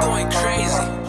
going crazy.